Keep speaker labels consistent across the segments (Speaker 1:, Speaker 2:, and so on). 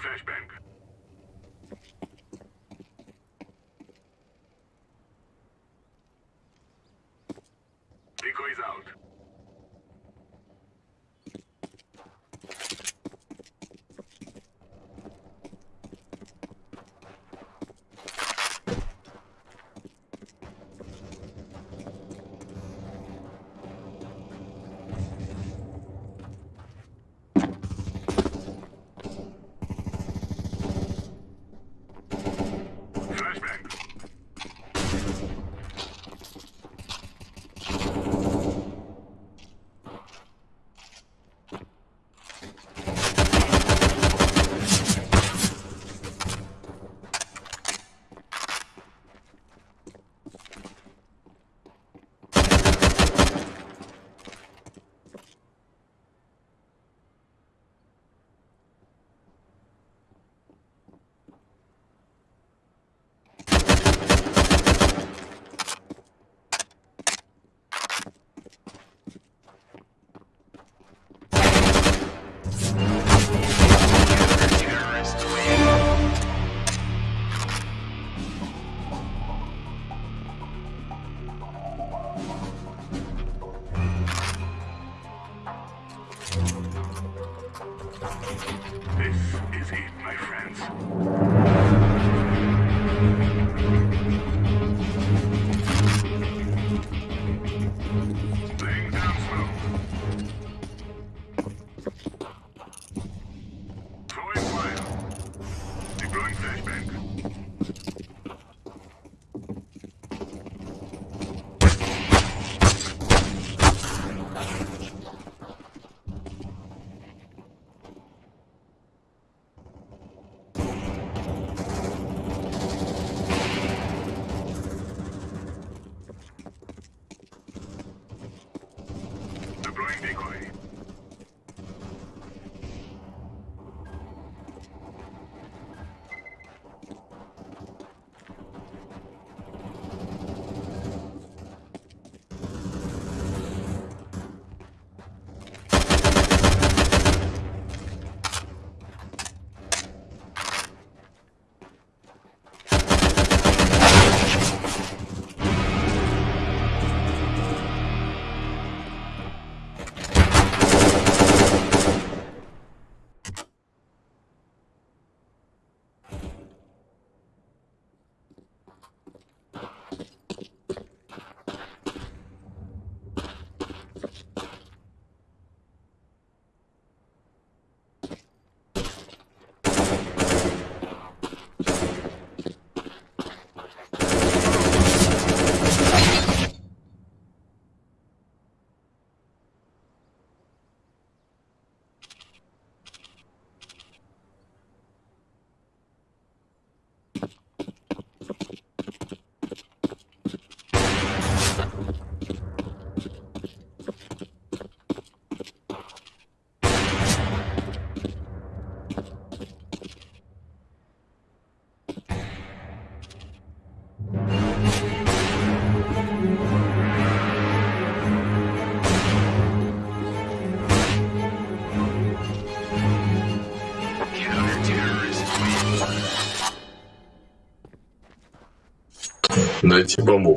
Speaker 1: flashbang.
Speaker 2: Найти бомбу,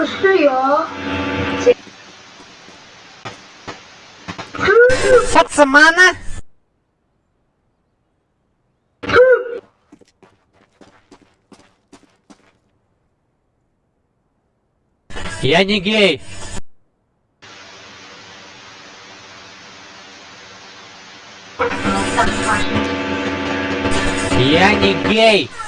Speaker 3: Kusuyor.
Speaker 4: Саксамана? Я не гей. Я не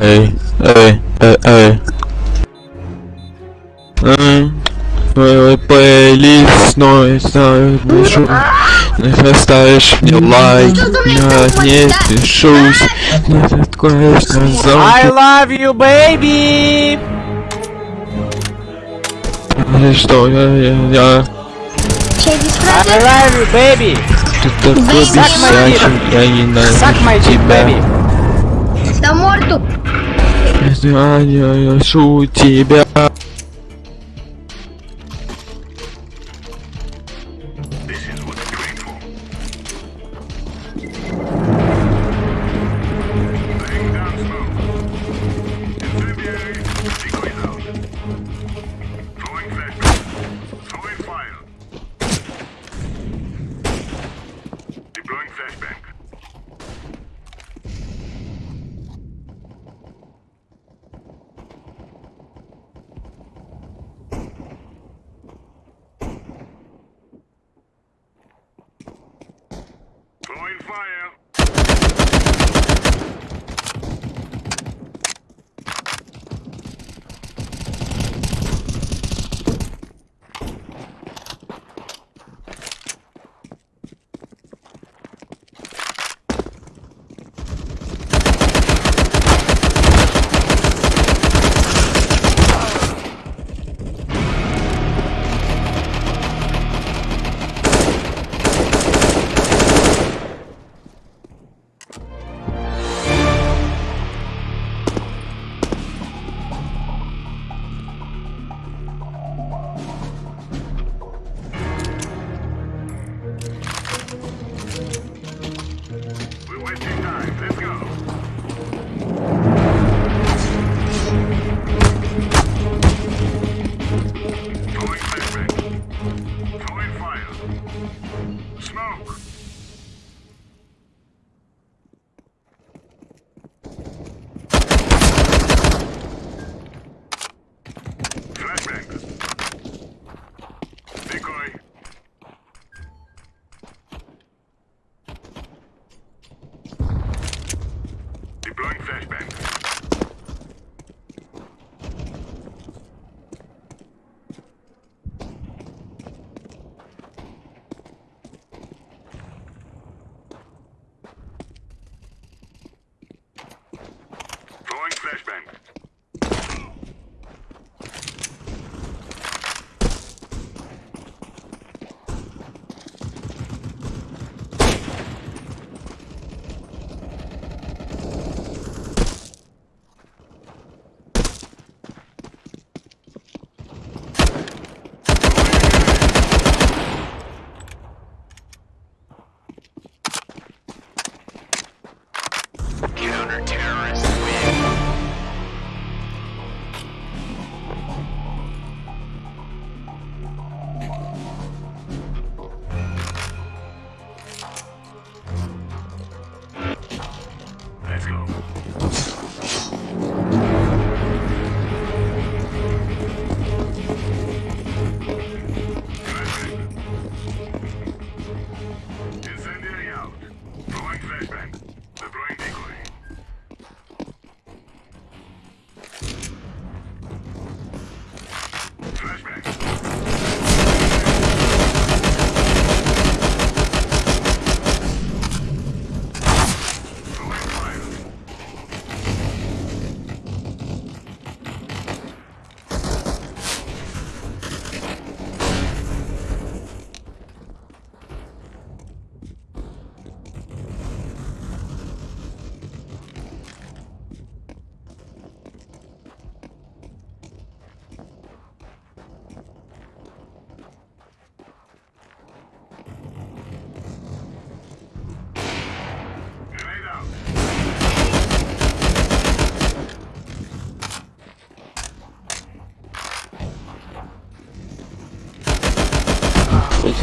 Speaker 5: Эй, эй, эй, эй. Эй, Твой плейлист, но я знаю, пишу. Не ставишь мне лайк, я не пишусь. Не откроешь на
Speaker 4: I
Speaker 5: зонтик.
Speaker 4: love you, baby!
Speaker 5: Что я, я, я.
Speaker 4: I love you, baby!
Speaker 5: Ты такой
Speaker 4: Suck my
Speaker 5: бесячий, я
Speaker 4: Suck my
Speaker 5: ненавижу
Speaker 4: dick,
Speaker 5: тебя. Знаю, ношу тебя.
Speaker 1: This is what Deploying flashbang.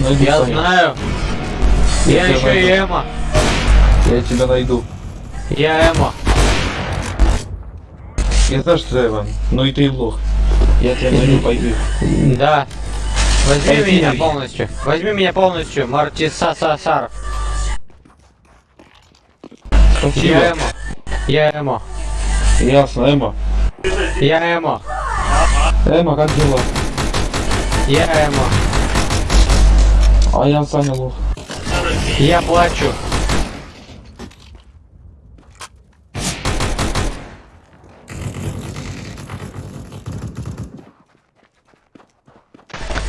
Speaker 6: Найду,
Speaker 4: Я
Speaker 6: Саня.
Speaker 4: знаю. Я
Speaker 6: тебя
Speaker 4: еще и. Эмо.
Speaker 6: Я тебя найду.
Speaker 4: Я Эмо.
Speaker 6: Я знаю, что ты Иван, но и ты лох. Я тебя найду, пойди.
Speaker 4: Да. Возьми
Speaker 6: Пойди.
Speaker 4: меня полностью. Возьми меня полностью, Мартиса Сасар. Я
Speaker 6: Спасибо.
Speaker 4: Эмо. Я Эмо.
Speaker 6: Ясно, Эма.
Speaker 4: Я Эмо.
Speaker 6: Эма, как дела?
Speaker 4: Я Эмо.
Speaker 6: А я Саня лох.
Speaker 4: Я плачу.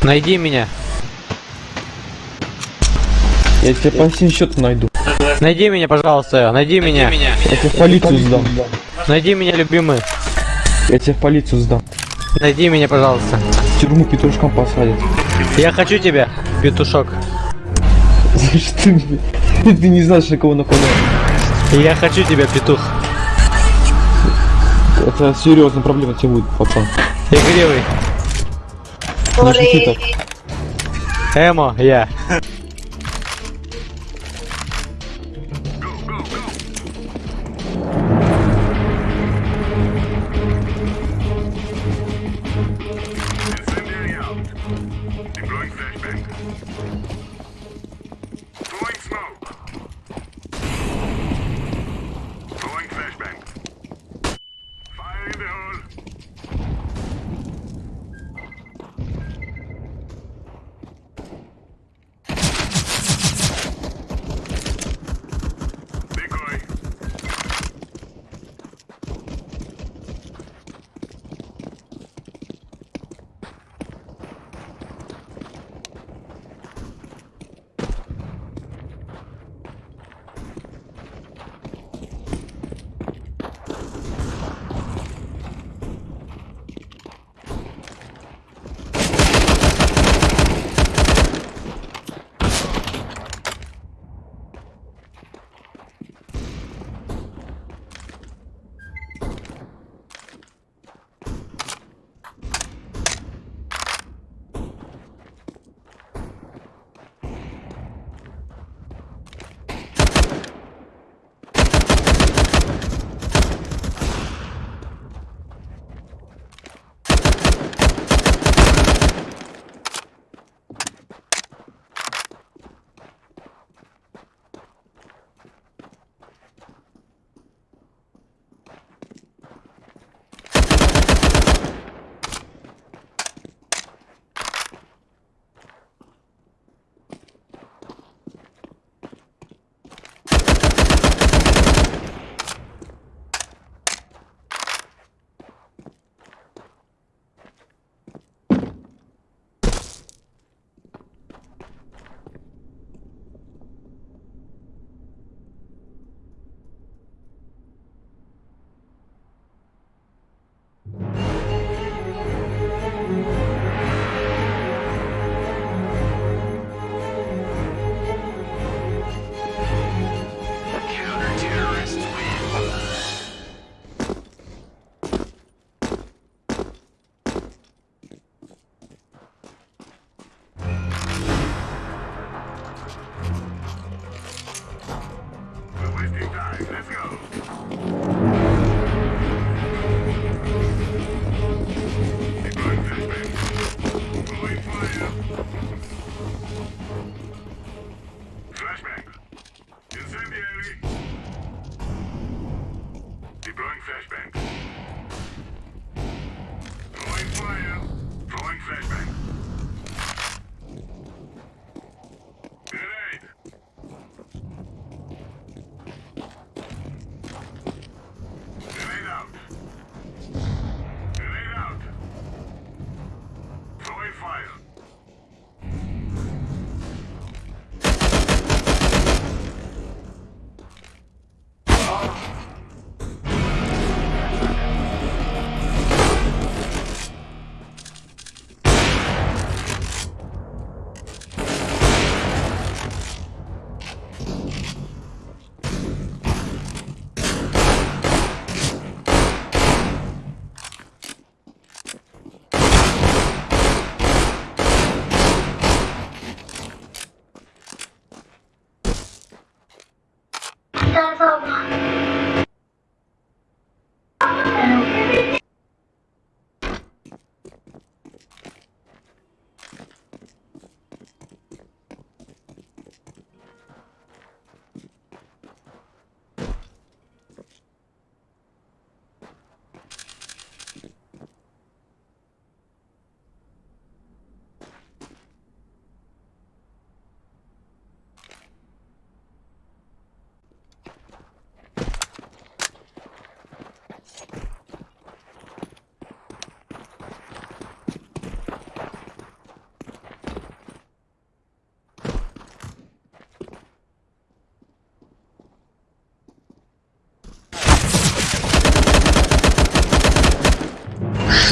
Speaker 4: Найди меня.
Speaker 6: Я тебе по всем счетам найду.
Speaker 4: Найди меня, пожалуйста. Найди меня.
Speaker 6: Я тебя в полицию сдам.
Speaker 4: Найди меня, любимый.
Speaker 6: Я тебя в полицию сдам.
Speaker 4: Найди меня, пожалуйста.
Speaker 6: В тюрьму петрушком посадят.
Speaker 4: Я хочу тебя, петушок.
Speaker 6: Ты, ты не знаешь, на кого нападаешь.
Speaker 4: Я хочу тебя, петух.
Speaker 6: Это серьезная проблема тебе будет, пацан.
Speaker 4: Игривый.
Speaker 6: Не шути так.
Speaker 4: Эмо, я.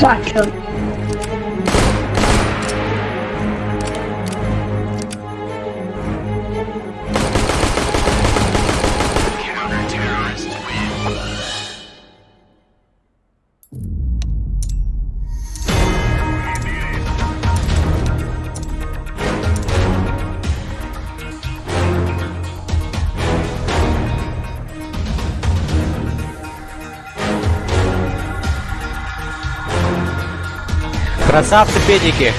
Speaker 3: Fuck him.
Speaker 4: Красавцы педики.